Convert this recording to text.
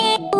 Uh...